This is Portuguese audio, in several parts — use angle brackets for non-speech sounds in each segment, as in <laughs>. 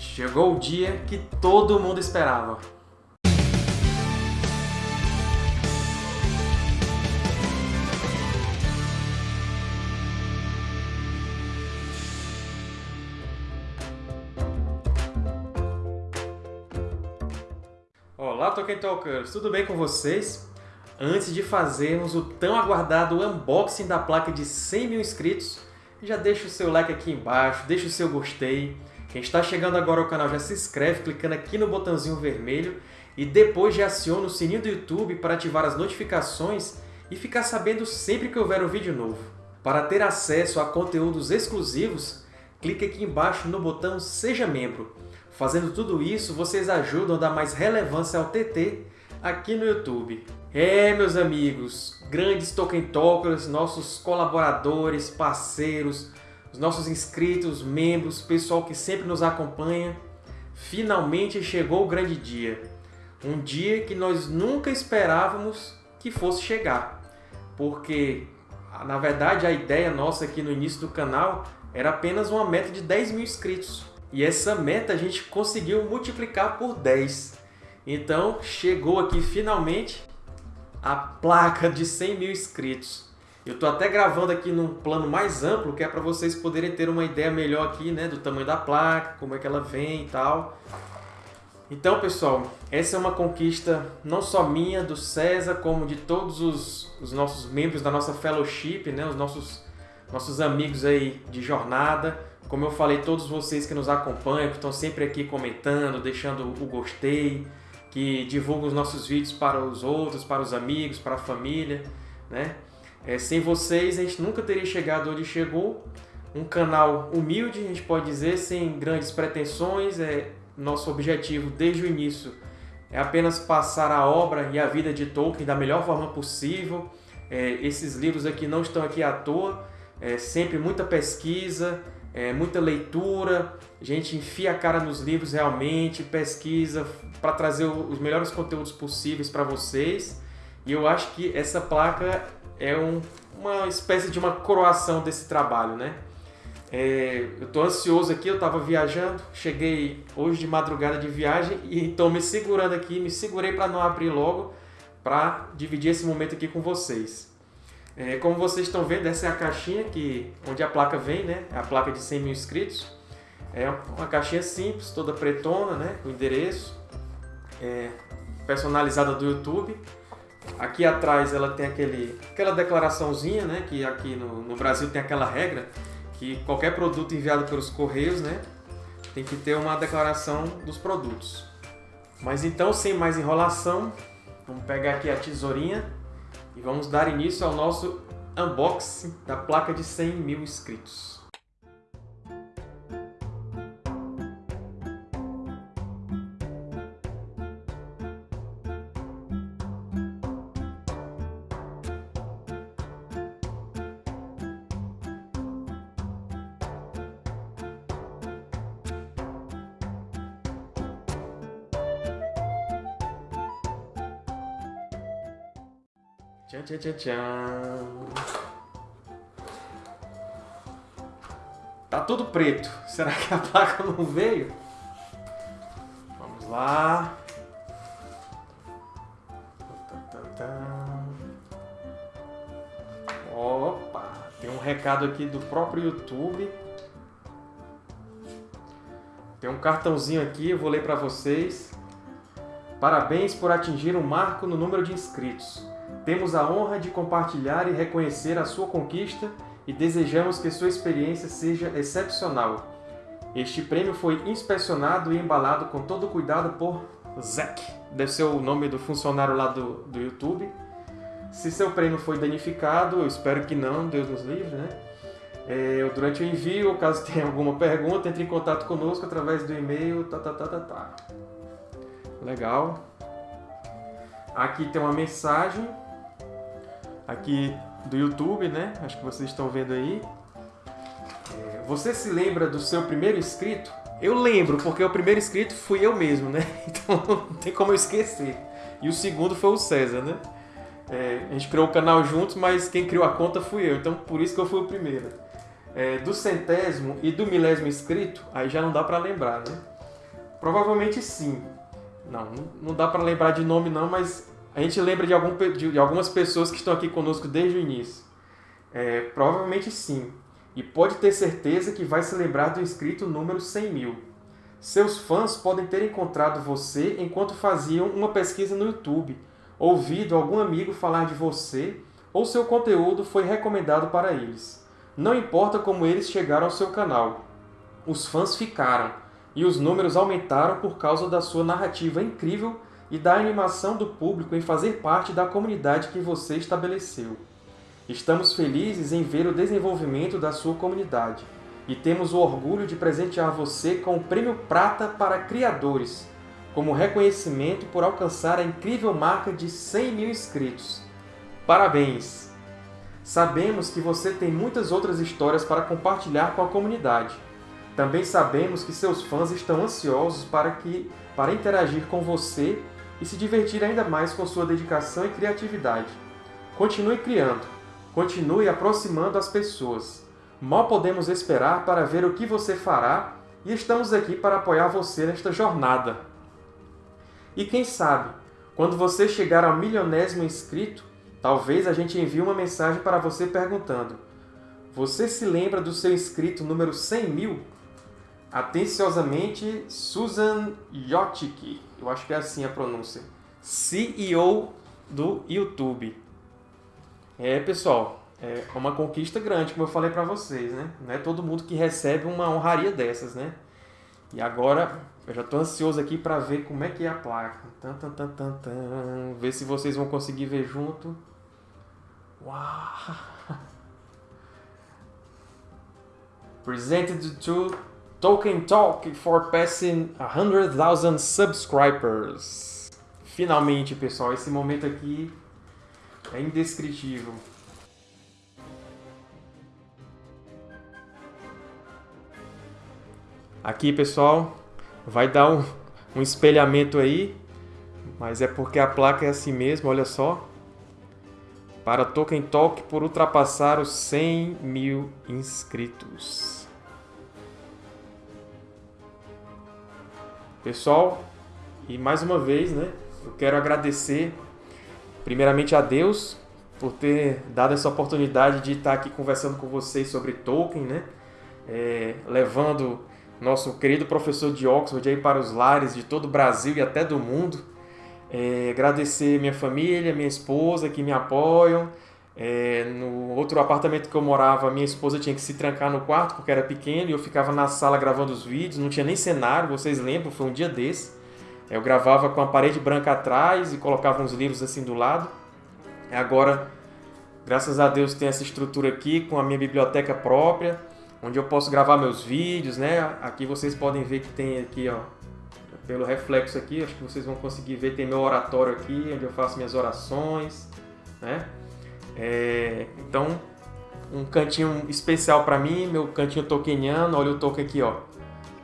Chegou o dia que todo mundo esperava. Olá, Tolkien Talkers! Tudo bem com vocês? Antes de fazermos o tão aguardado unboxing da placa de 100 mil inscritos, já deixa o seu like aqui embaixo, deixa o seu gostei. Quem está chegando agora ao canal já se inscreve clicando aqui no botãozinho vermelho e depois já aciona o sininho do YouTube para ativar as notificações e ficar sabendo sempre que houver um vídeo novo. Para ter acesso a conteúdos exclusivos, clique aqui embaixo no botão Seja Membro. Fazendo tudo isso, vocês ajudam a dar mais relevância ao TT aqui no YouTube. É, meus amigos, grandes Tolkien Talkers, nossos colaboradores, parceiros, os nossos inscritos, membros, pessoal que sempre nos acompanha, finalmente chegou o grande dia. Um dia que nós nunca esperávamos que fosse chegar. Porque, na verdade, a ideia nossa aqui no início do canal era apenas uma meta de 10 mil inscritos. E essa meta a gente conseguiu multiplicar por 10. Então, chegou aqui finalmente a placa de 100 mil inscritos. Eu estou até gravando aqui num plano mais amplo, que é para vocês poderem ter uma ideia melhor aqui, né, do tamanho da placa, como é que ela vem e tal. Então, pessoal, essa é uma conquista não só minha, do César, como de todos os, os nossos membros da nossa fellowship, né, os nossos, nossos amigos aí de jornada. Como eu falei, todos vocês que nos acompanham, que estão sempre aqui comentando, deixando o gostei, que divulgam os nossos vídeos para os outros, para os amigos, para a família, né? É, sem vocês a gente nunca teria chegado onde chegou. Um canal humilde, a gente pode dizer, sem grandes pretensões. É, nosso objetivo desde o início é apenas passar a obra e a vida de Tolkien da melhor forma possível. É, esses livros aqui não estão aqui à toa, é sempre muita pesquisa, é, muita leitura, a gente enfia a cara nos livros realmente, pesquisa para trazer os melhores conteúdos possíveis para vocês. E eu acho que essa placa é um, uma espécie de uma coroação desse trabalho, né? É, eu estou ansioso aqui, eu estava viajando, cheguei hoje de madrugada de viagem e estou me segurando aqui, me segurei para não abrir logo, para dividir esse momento aqui com vocês. É, como vocês estão vendo, essa é a caixinha que, onde a placa vem, né? É a placa de 100 mil inscritos. É uma caixinha simples, toda pretona, né? Com endereço. É, personalizada do YouTube. Aqui atrás ela tem aquele, aquela declaraçãozinha, né? Que aqui no, no Brasil tem aquela regra que qualquer produto enviado pelos Correios, né? Tem que ter uma declaração dos produtos. Mas então, sem mais enrolação, vamos pegar aqui a tesourinha e vamos dar início ao nosso unboxing da placa de 100 mil inscritos. Tchan, tchan, tchan, tchan. Tá tudo preto. <laughs> Será que a placa não veio? Vamos lá. Opa! Tem um recado aqui do próprio YouTube. Tem um cartãozinho aqui, eu vou ler para vocês. Parabéns por atingir um marco no número de inscritos. Temos a honra de compartilhar e reconhecer a sua conquista e desejamos que sua experiência seja excepcional. Este prêmio foi inspecionado e embalado com todo cuidado por Zack, deve ser o nome do funcionário lá do, do YouTube. Se seu prêmio foi danificado, eu espero que não, Deus nos livre, né? É, durante o envio, caso <laughs> tenha alguma pergunta, entre em contato conosco através do e-mail, tá, tá, tá, tá, tá. Legal. Aqui tem uma mensagem aqui do YouTube, né? Acho que vocês estão vendo aí. É, você se lembra do seu primeiro inscrito? Eu lembro, porque o primeiro inscrito fui eu mesmo, né? <laughs> Então não tem como eu esquecer. E o segundo foi o César, né? É, a gente criou o canal juntos, mas quem criou a conta fui eu, então por isso que eu fui o primeiro. É, do centésimo e do milésimo inscrito, aí já não dá para lembrar, né? Provavelmente sim. Não, não dá para lembrar de nome não, mas a gente lembra de, algum, de, algumas pessoas que estão aqui conosco desde o início. É, provavelmente sim. E pode ter certeza que vai se lembrar do inscrito número 100 mil. Seus fãs podem ter encontrado você enquanto faziam uma pesquisa no YouTube, ouvido algum amigo falar de você ou seu conteúdo foi recomendado para eles. Não importa como eles chegaram ao seu canal, os fãs ficaram e os números aumentaram por causa da sua narrativa incrível e da animação do público em fazer parte da comunidade que você estabeleceu. Estamos felizes em ver o desenvolvimento da sua comunidade e temos o orgulho de presentear você com o Prêmio Prata para Criadores, como reconhecimento por alcançar a incrível marca de 100 mil inscritos. Parabéns! Sabemos que você tem muitas outras histórias para compartilhar com a comunidade. Também sabemos que seus fãs estão ansiosos para, que, para interagir com você e se divertir ainda mais com sua dedicação e criatividade. Continue criando, continue aproximando as pessoas. Mal podemos esperar para ver o que você fará e estamos aqui para apoiar você nesta jornada. E quem sabe, quando você chegar ao milionésimo inscrito, talvez a gente envie uma mensagem para você perguntando Você se lembra do seu inscrito número 100 mil? Atenciosamente, Susan Yotic. Eu acho que é assim a pronúncia. CEO do YouTube. É, pessoal, é uma conquista grande, como eu falei para vocês, né? Não é todo mundo que recebe uma honraria dessas, né? E agora, eu já estou ansioso aqui para ver como é que é a placa. Tan, tan, tan, tan, tan. Ver se vocês vão conseguir ver junto. Uau! <laughs> Presented to Tolkien Talk for passing 100,000 subscribers. Finalmente, pessoal, esse momento aqui é indescritível. Aqui, pessoal, vai dar um, um espelhamento aí, mas é porque a placa é assim mesmo, olha só. Para Tolkien Talk por ultrapassar os 100 mil inscritos. Pessoal, e mais uma vez, né, eu quero agradecer primeiramente a Deus por ter dado essa oportunidade de estar aqui conversando com vocês sobre Tolkien, né, é, levando nosso querido professor de Oxford aí para os lares de todo o Brasil e até do mundo. É, agradecer minha família, minha esposa que me apoiam, é, no outro apartamento que eu morava, minha esposa tinha que se trancar no quarto porque era pequeno e eu ficava na sala gravando os vídeos, não tinha nem cenário, vocês lembram, foi um dia desse. Eu gravava com a parede branca atrás e colocava uns livros assim do lado. Agora, graças a Deus, tem essa estrutura aqui com a minha biblioteca própria, onde eu posso gravar meus vídeos, né? Aqui vocês podem ver que tem aqui, ó, pelo reflexo aqui, acho que vocês vão conseguir ver, tem meu oratório aqui, onde eu faço minhas orações, né? É, então, um cantinho especial para mim, meu cantinho tolkieniano, olha o Tolkien aqui, ó.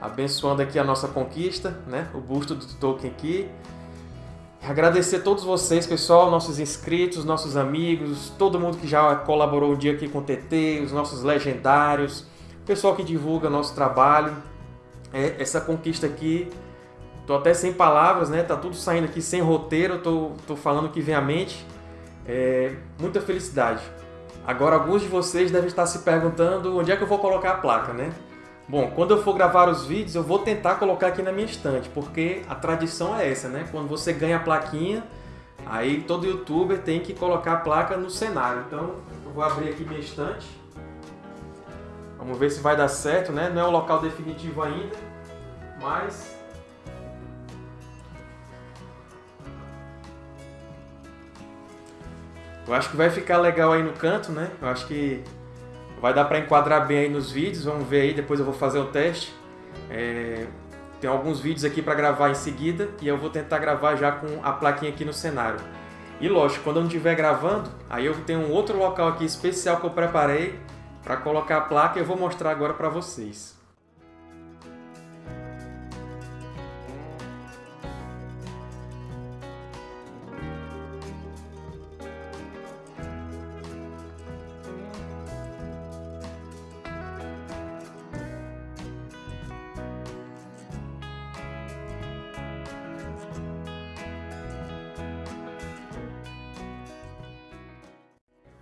Abençoando aqui a nossa conquista, né? O busto do Tolkien aqui. Agradecer a todos vocês, pessoal, nossos inscritos, nossos amigos, todo mundo que já colaborou um dia aqui com o TT, os nossos legendários, pessoal que divulga nosso trabalho. É, essa conquista aqui, tô até sem palavras, né? Tá tudo saindo aqui sem roteiro, tô, tô falando que vem à mente. É, muita felicidade. Agora, alguns de vocês devem estar se perguntando onde é que eu vou colocar a placa, né? Bom, quando eu for gravar os vídeos, eu vou tentar colocar aqui na minha estante, porque a tradição é essa, né? Quando você ganha a plaquinha, aí todo youtuber tem que colocar a placa no cenário. Então, eu vou abrir aqui minha estante. Vamos ver se vai dar certo, né? Não é o local definitivo ainda, mas Eu acho que vai ficar legal aí no canto, né? Eu acho que vai dar para enquadrar bem aí nos vídeos. Vamos ver aí, depois eu vou fazer o teste. É... Tem alguns vídeos aqui para gravar em seguida e eu vou tentar gravar já com a plaquinha aqui no cenário. E lógico, quando eu não estiver gravando, aí eu tenho um outro local aqui especial que eu preparei para colocar a placa e eu vou mostrar agora para vocês.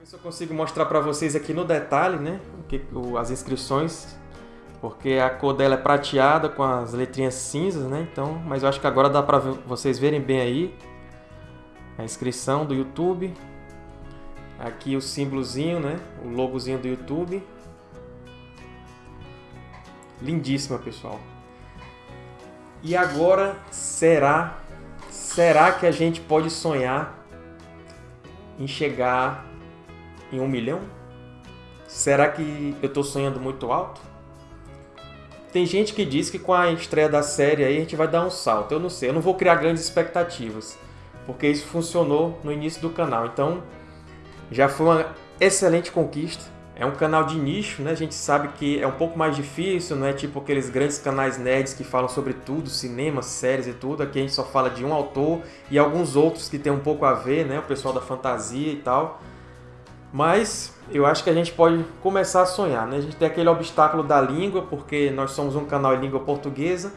Se eu consigo mostrar para vocês aqui no detalhe, né? As inscrições, porque a cor dela é prateada com as letrinhas cinzas, né? Então, mas eu acho que agora dá para vocês verem bem aí a inscrição do YouTube. Aqui o símbolozinho, né? O logozinho do YouTube. Lindíssima, pessoal. E agora, será, será que a gente pode sonhar em chegar em um milhão? Será que eu estou sonhando muito alto? Tem gente que diz que com a estreia da série aí a gente vai dar um salto. Eu não sei, eu não vou criar grandes expectativas, porque isso funcionou no início do canal. Então, já foi uma excelente conquista. É um canal de nicho, né? A gente sabe que é um pouco mais difícil, não é tipo aqueles grandes canais nerds que falam sobre tudo, cinema, séries e tudo. Aqui a gente só fala de um autor e alguns outros que tem um pouco a ver, né? O pessoal da fantasia e tal. Mas eu acho que a gente pode começar a sonhar, né? A gente tem aquele obstáculo da língua, porque nós somos um canal em língua portuguesa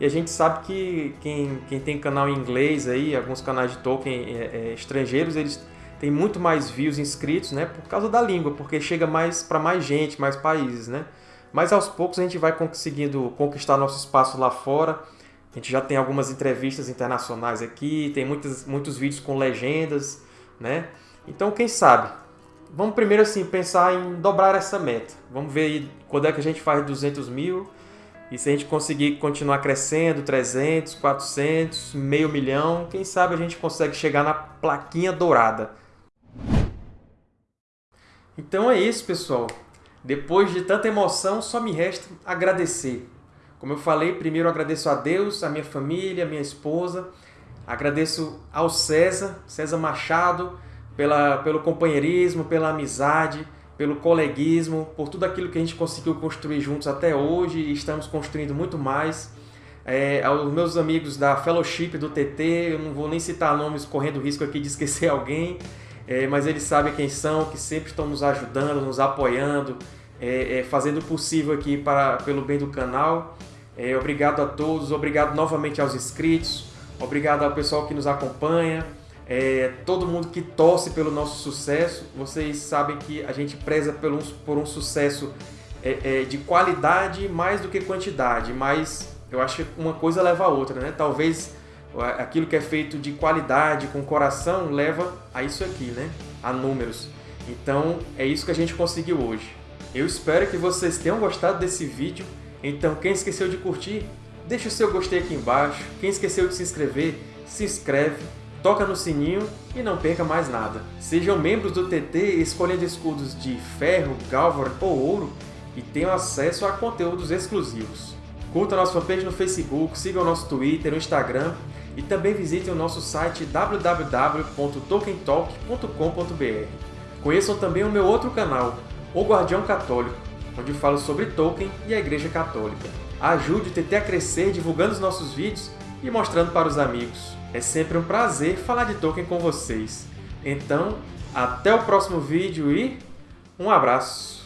e a gente sabe que quem, quem tem canal em inglês aí, alguns canais de Tolkien é, é, estrangeiros, eles tem muito mais views inscritos, né? Por causa da língua, porque chega mais para mais gente, mais países, né? Mas aos poucos a gente vai conseguindo conquistar nosso espaço lá fora. A gente já tem algumas entrevistas internacionais aqui, tem muitos, muitos vídeos com legendas, né? Então, quem sabe? Vamos primeiro assim pensar em dobrar essa meta. Vamos ver aí quando é que a gente faz 200 mil e se a gente conseguir continuar crescendo, 300, 400, meio milhão, quem sabe a gente consegue chegar na plaquinha dourada. Então é isso, pessoal. Depois de tanta emoção, só me resta agradecer. Como eu falei, primeiro agradeço a Deus, a minha família, a minha esposa. Agradeço ao César, César Machado, pela, pelo companheirismo, pela amizade, pelo coleguismo, por tudo aquilo que a gente conseguiu construir juntos até hoje e estamos construindo muito mais. É, aos meus amigos da Fellowship do TT, eu não vou nem citar nomes correndo risco aqui de esquecer <laughs> alguém, é, mas eles sabem quem são, que sempre estão nos ajudando, nos apoiando, é, é, fazendo o possível aqui para, pelo bem do canal. É, obrigado a todos, obrigado novamente aos inscritos, obrigado ao pessoal que nos acompanha, é, todo mundo que torce pelo nosso sucesso. Vocês sabem que a gente preza por um, por um sucesso é, de qualidade mais do que quantidade, mas eu acho que uma coisa leva a outra, né? Talvez aquilo que é feito de qualidade, com coração, leva a isso aqui, né? A números. Então, é isso que a gente conseguiu hoje. Eu espero que vocês tenham gostado desse vídeo. Então, quem esqueceu de curtir, deixa o seu gostei aqui embaixo. Quem esqueceu de se inscrever, se inscreve, toca no sininho e não perca mais nada. Sejam membros do TT escolhendo escudos de ferro, galvan ou ouro e tenham acesso a conteúdos exclusivos. Curta nossa fanpage no Facebook, siga o nosso Twitter, o Instagram e também visitem o nosso site www.tolkientalk.com.br. Conheçam também o meu outro canal, O Guardião Católico, onde falo sobre Tolkien e a Igreja Católica. Ajude o TT a crescer divulgando os nossos vídeos e mostrando para os amigos. É sempre um prazer falar de Tolkien com vocês. Então, até o próximo vídeo e um abraço!